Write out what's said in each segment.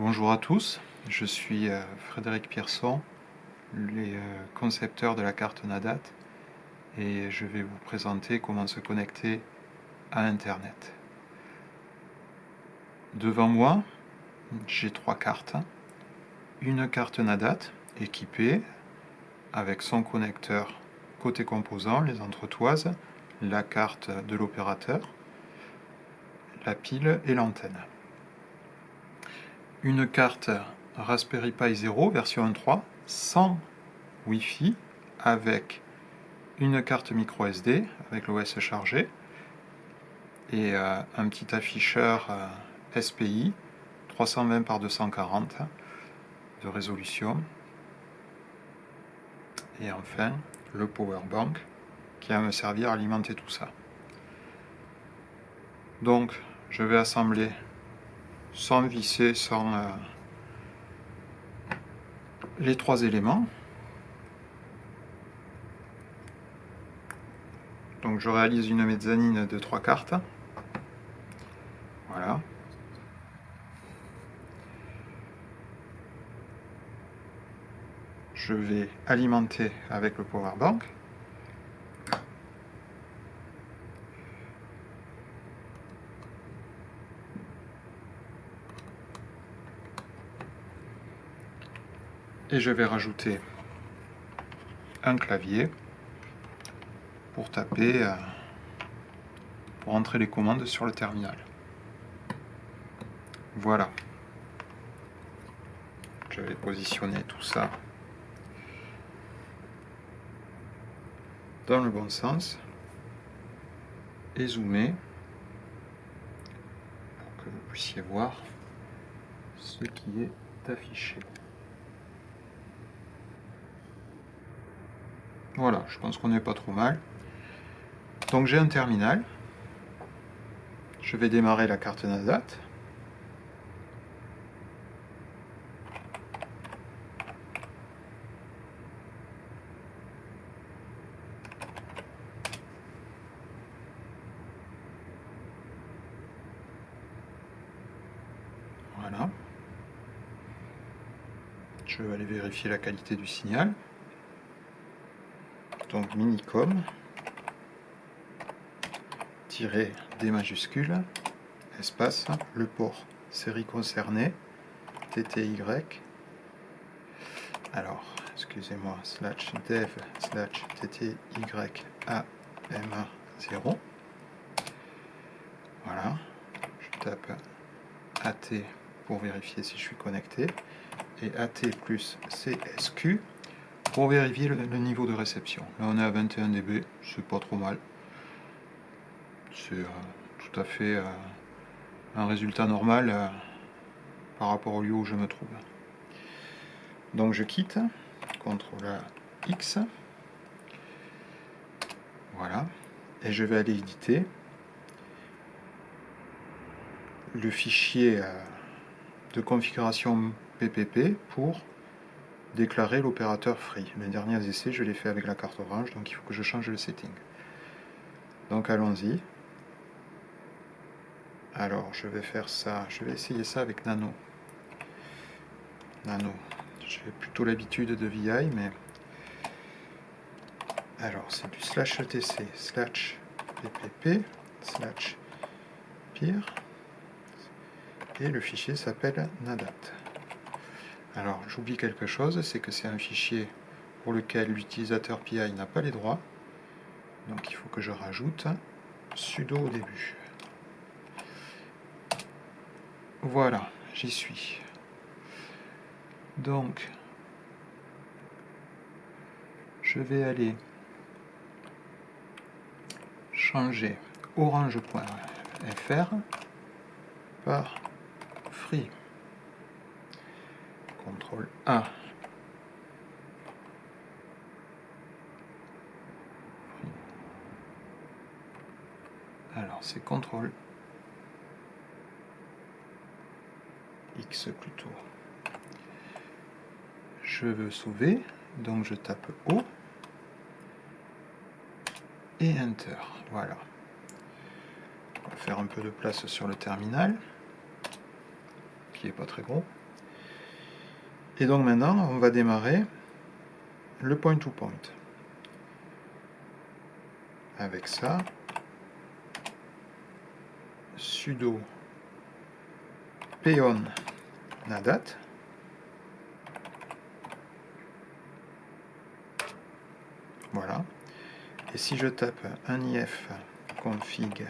Bonjour à tous, je suis euh, Frédéric Pierson, le euh, concepteur de la carte NADAT et je vais vous présenter comment se connecter à Internet. Devant moi, j'ai trois cartes. Une carte NADAT équipée avec son connecteur côté composant, les entretoises, la carte de l'opérateur, la pile et l'antenne. Une carte Raspberry Pi 0 version 1.3 sans Wi-Fi avec une carte micro SD avec l'OS chargé et euh, un petit afficheur euh, SPI 320 par 240 de résolution et enfin le power bank qui va me servir à alimenter tout ça. Donc je vais assembler sans visser, sans euh, les trois éléments. Donc je réalise une mezzanine de trois cartes. Voilà. Je vais alimenter avec le power bank. Et je vais rajouter un clavier pour taper, euh, pour entrer les commandes sur le terminal. Voilà. Je vais positionner tout ça dans le bon sens et zoomer pour que vous puissiez voir ce qui est affiché. Voilà, je pense qu'on n'est pas trop mal. Donc j'ai un terminal. Je vais démarrer la carte NASDAT. Voilà. Je vais aller vérifier la qualité du signal donc minicom tirer des majuscules espace le port série concernée TTY alors excusez-moi slash dev slash TTY AMA 0 voilà je tape AT pour vérifier si je suis connecté et AT plus CSQ pour vérifier le, niveau de réception. Là on est à 21 dB, c'est pas trop mal. C'est euh, tout à fait euh, un résultat normal euh, par rapport au lieu où je me trouve. Donc je quitte, CTRL X, voilà, et je vais aller éditer le fichier de configuration PPP pour déclarer l'opérateur free. Les derniers essais, je l'ai fait avec la carte orange, donc il faut que je change le setting. Donc allons-y. Alors, je vais faire ça, je vais essayer ça avec Nano. Nano. J'ai plutôt l'habitude de VI, mais... Alors, c'est du slash etc, slash ppp, slash pire, et le fichier s'appelle nadat. Alors, j'oublie quelque chose, c'est que c'est un fichier pour lequel l'utilisateur PI n'a pas les droits. Donc il faut que je rajoute sudo au début. Voilà, j'y suis. Donc, je vais aller changer orange.fr par free. CTRL A. Alors c'est CTRL X plutôt. Je veux sauver, donc je tape O et Enter. Voilà. On va faire un peu de place sur le terminal, qui est pas très gros. Et donc maintenant, on va démarrer le point-to-point. Avec ça, sudo peon nadat. Voilà. Et si je tape un if config,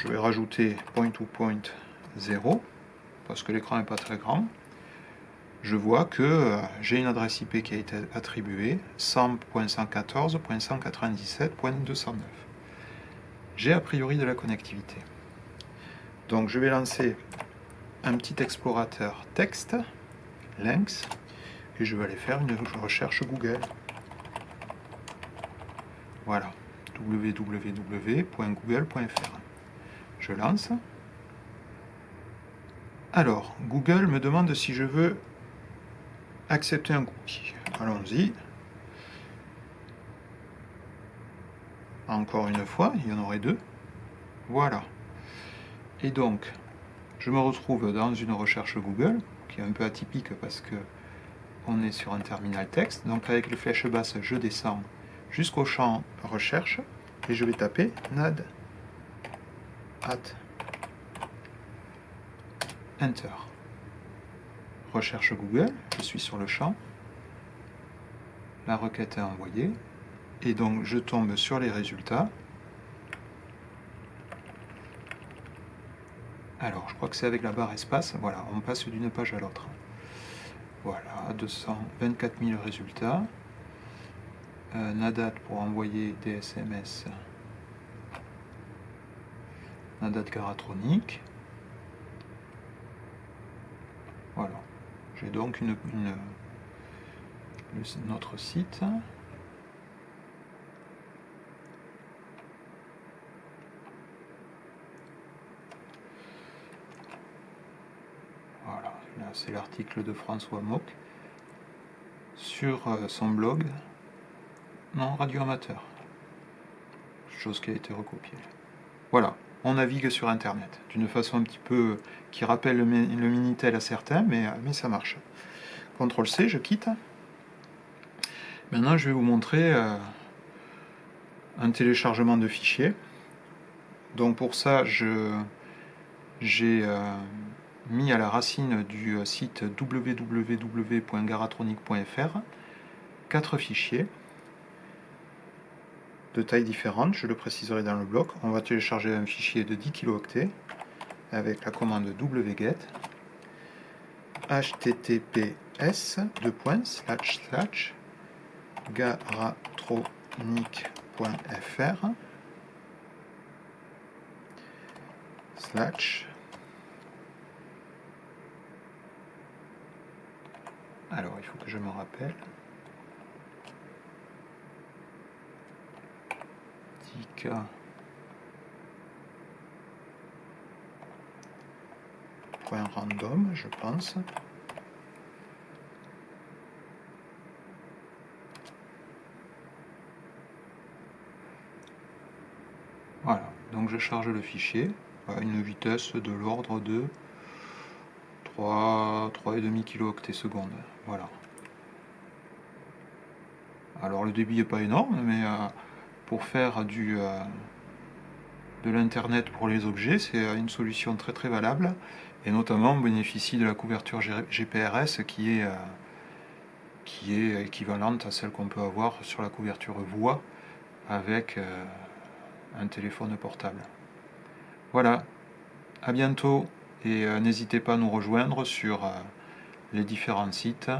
je vais rajouter point to point 0 parce que l'écran n'est pas très grand, je vois que euh, j'ai une adresse IP qui a été attribuée 100.114.197.209. J'ai a priori de la connectivité. Donc je vais lancer un petit explorateur texte, Lynx, et je vais aller faire une recherche Google. Voilà, www.google.fr. Je lance. Alors, Google me demande si je veux accepter un cookie. Allons-y. Encore une fois, il y en aurait deux. Voilà. Et donc, je me retrouve dans une recherche Google, qui est un peu atypique parce que on est sur un terminal texte. Donc avec les flèches basses, je descends jusqu'au champ recherche et je vais taper nad at Enter. Recherche Google, je suis sur le champ. La requête est envoyée. Et donc je tombe sur les résultats. Alors, je crois que c'est avec la barre espace. Voilà, on passe d'une page à l'autre. Voilà, 224 000 résultats. Euh, Nadat pour envoyer des SMS. Nadat Garatronique. Voilà. J'ai donc une, notre site. Voilà, là c'est l'article de François Mock sur euh, son blog. Non, radio amateur. Chose qui a été recopiée. Voilà on navigue sur Internet, d'une façon un petit peu qui rappelle le, Minitel à certains, mais, mais ça marche. CTRL-C, je quitte. Maintenant, je vais vous montrer euh, un téléchargement de fichiers. Donc pour ça, j'ai euh, mis à la racine du site www.garatronic.fr quatre fichiers de tailles différentes, je le préciserai dans le bloc. On va télécharger un fichier de 10 kilooctets avec la commande wget https de points slash slash garatronic.fr slash alors il faut que je me rappelle point random, je pense. Voilà, donc je charge le fichier à une vitesse de l'ordre de 3, 3,5 kilo secondes. Voilà. Alors le débit n'est pas énorme, mais euh, pour faire du, euh, de l'Internet pour les objets, c'est une solution très très valable, et notamment on bénéficie de la couverture GPRS qui est, euh, qui est équivalente à celle qu'on peut avoir sur la couverture voix avec euh, un téléphone portable. Voilà, à bientôt, et n'hésitez pas à nous rejoindre sur les différents sites.